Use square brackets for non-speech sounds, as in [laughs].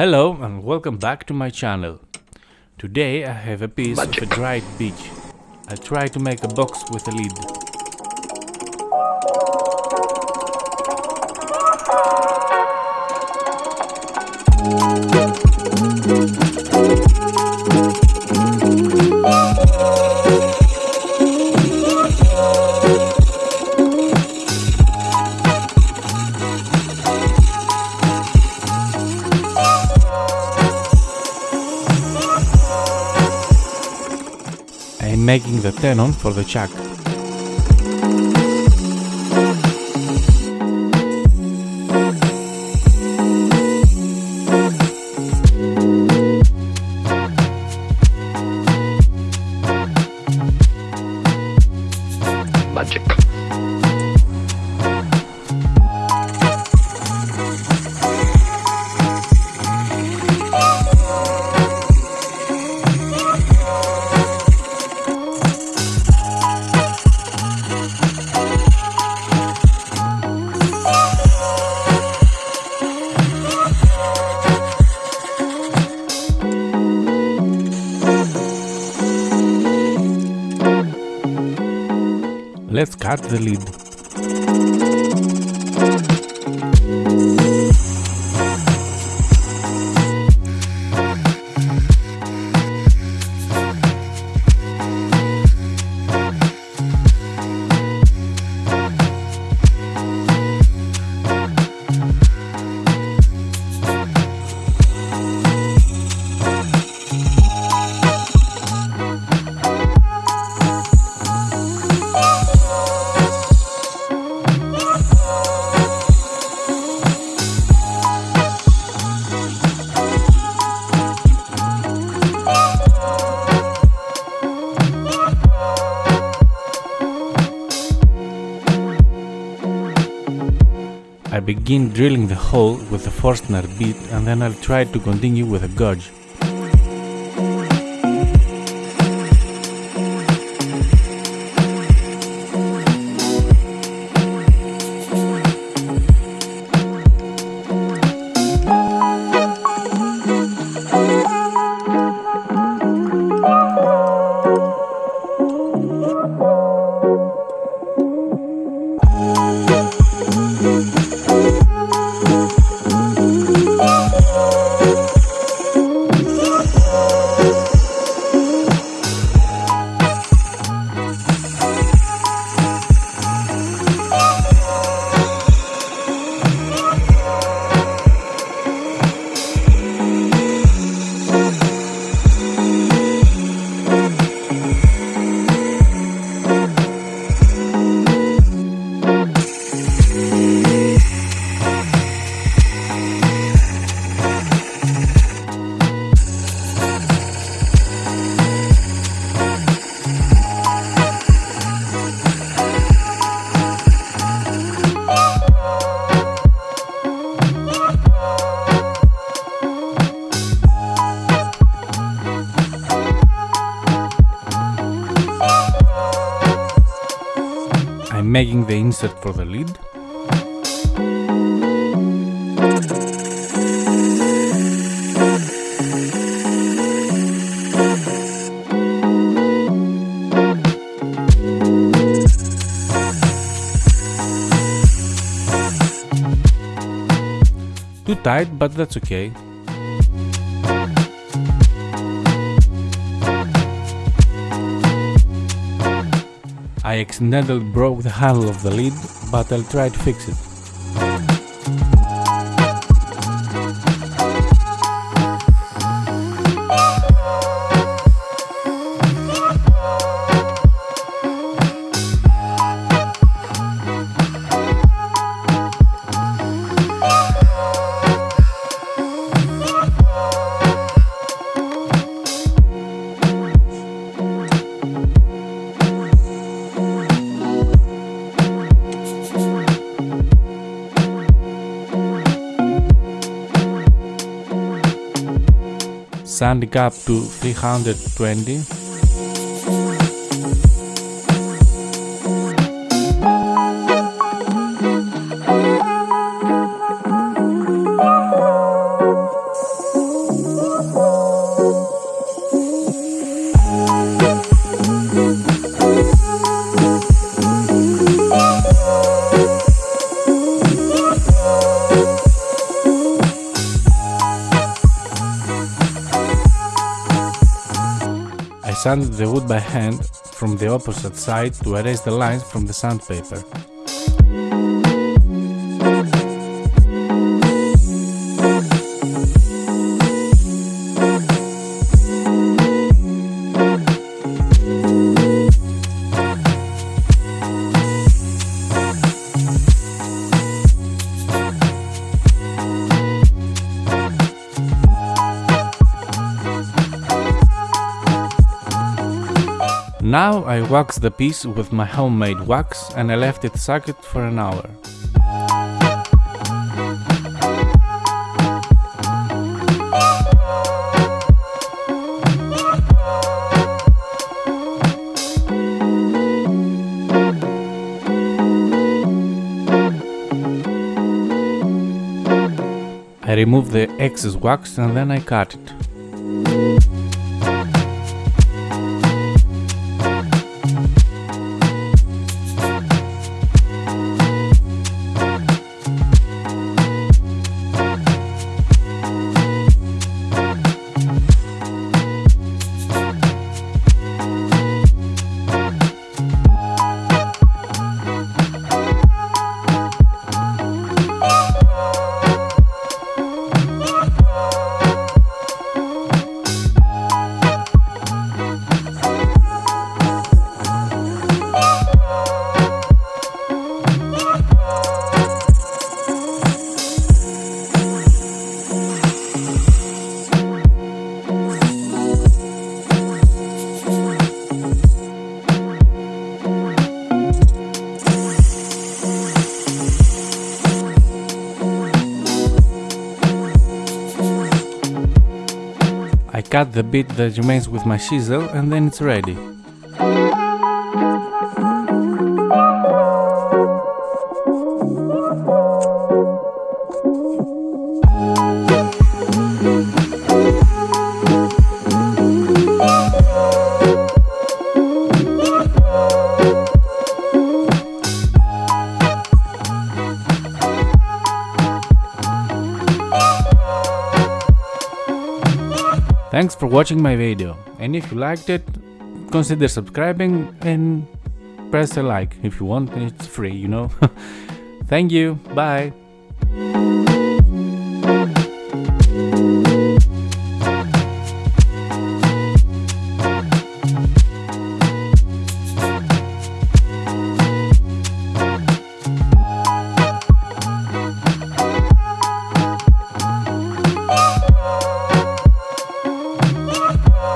Hello and welcome back to my channel. Today I have a piece Magic. of a dried beech. I'll try to make a box with a lid. Making the tenon for the chuck. Let's cut the lid. Begin drilling the hole with a Forstner bit and then I'll try to continue with a gouge. Making the insert for the lid. Too tight, but that's okay. I accidentally broke the handle of the lid, but I'll try to fix it. Sanding up to 320 sanded the wood by hand from the opposite side to erase the lines from the sandpaper. Now I wax the piece with my homemade wax and I left it soaked for an hour. I remove the excess wax and then I cut it. Cut the bit that remains with my chisel and then it's ready. Thanks for watching my video and if you liked it, consider subscribing and press a like if you want, it's free, you know. [laughs] Thank you, bye!